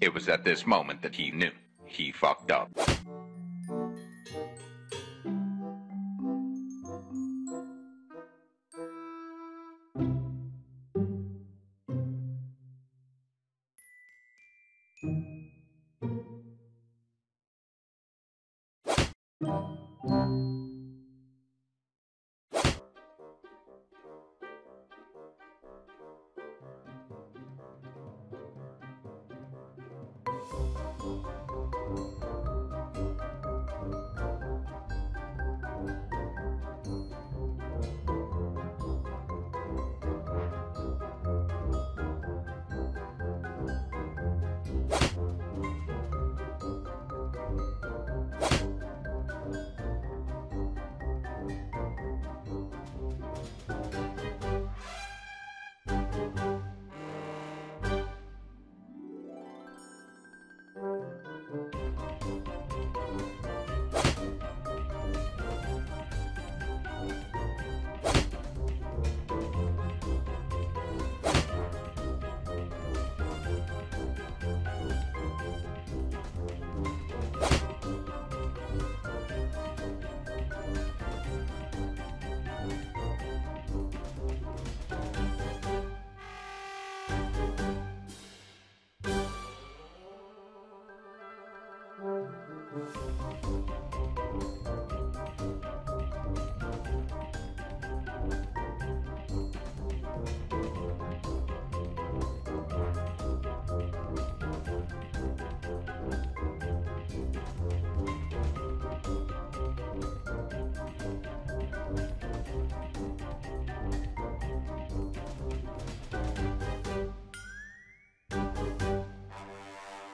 It was at this moment that he knew he fucked up. Thank you.